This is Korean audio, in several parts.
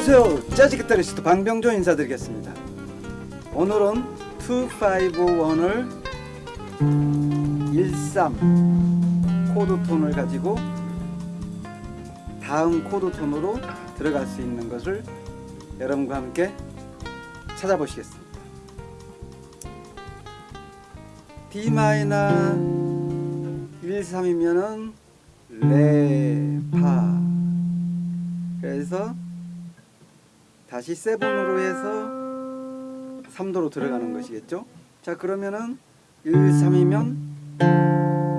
안녕하세요. 재즈 기타리스트 방병조 인사드리겠습니다. 오늘은 2551을 13 코드 톤을 가지고 다음 코드 톤으로 들어갈 수 있는 것을 여러분과 함께 찾아보시겠습니다. D 마이너 13이면은 레, 파. 그래서 다시 세븐으로 해서 3도로 들어가는 것이겠죠? 자 그러면은 1, 3이면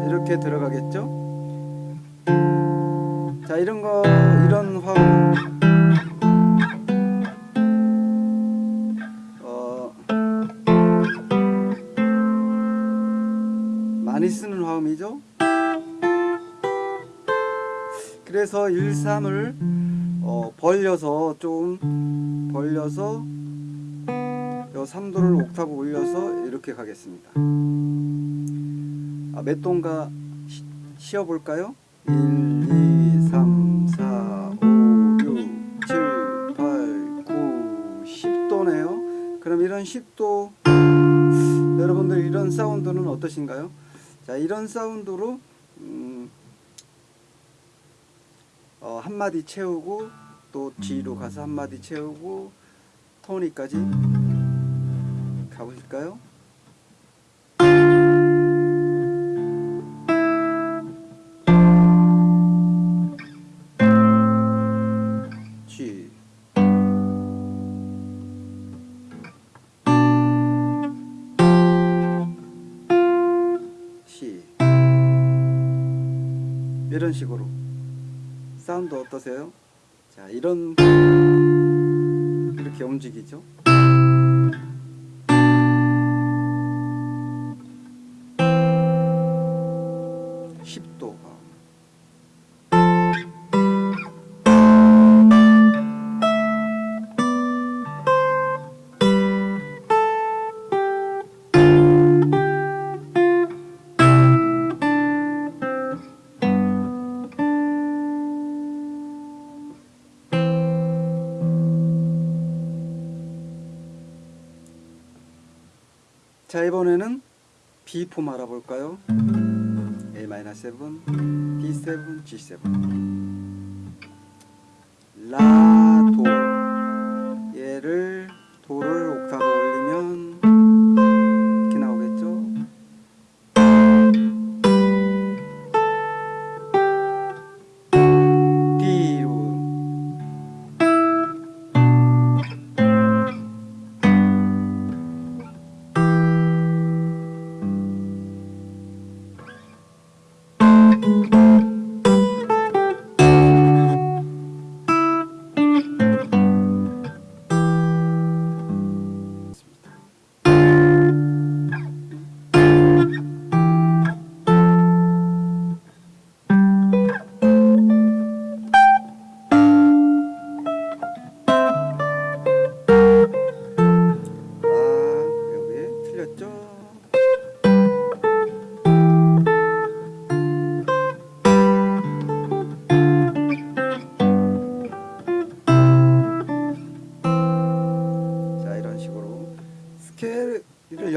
이렇게 들어가겠죠? 자 이런 거 이런 화음. 어 많이 쓰는 화음이죠? 그래서 1, 3을 어, 벌려서 좀 벌려서 요 3도를 옥타브 올려서 이렇게 가겠습니다 아, 몇 도인가 시, 쉬어볼까요? 1, 2, 3, 4, 5, 6, 7, 8, 9, 10도네요 그럼 이런 10도 여러분들 이런 사운드는 어떠신가요? 자 이런 사운드로 음, 어, 한마디 채우고 또 G로 가서 한마디 채우고 토니까지 가보실까요? G C 이런 식으로 사운드 어떠세요? 자 이런 이렇게 움직이죠? (10도) 자 이번에는 B4 알아볼까요? A-7, D7, G7 라,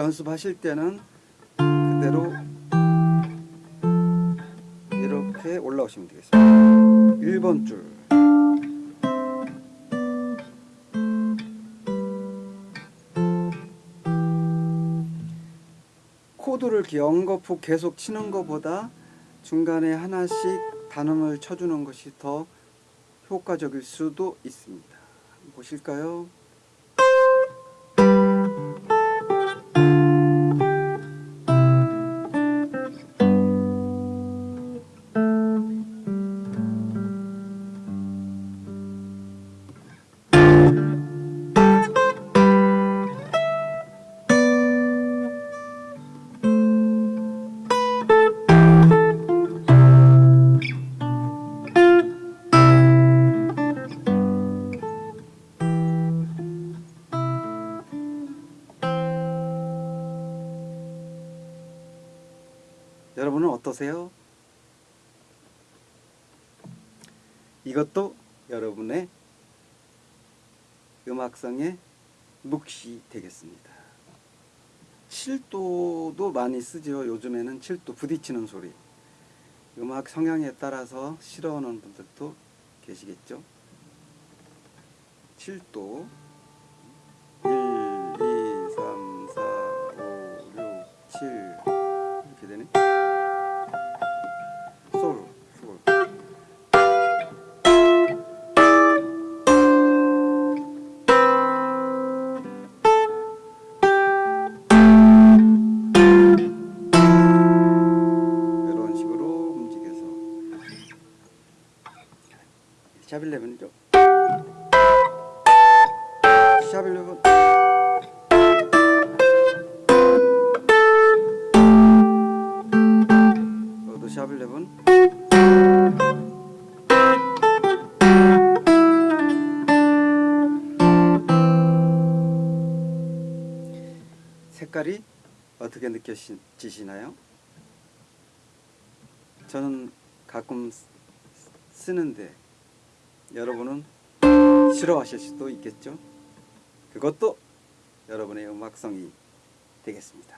연습하실 때는 그대로 이렇게 올라오시면 되겠습니다 1번 줄 코드를 연거푸 계속 치는 것보다 중간에 하나씩 단음을 쳐주는 것이 더 효과적일 수도 있습니다. 보실까요? 여러분은 어떠세요? 이것도 여러분의 음악성의 묵시 되겠습니다. 7도도 많이 쓰죠. 요즘에는 7도 부딪히는 소리. 음악 성향에 따라서 싫어하는 분들도 계시겠죠. 7도 샵11죠 샵11 저도 샵11 색깔이 어떻게 느껴지시나요? 저는 가끔 쓰- 쓰는데 여러분은 싫어하실 수도 있겠죠. 그것도 여러분의 음악성이 되겠습니다.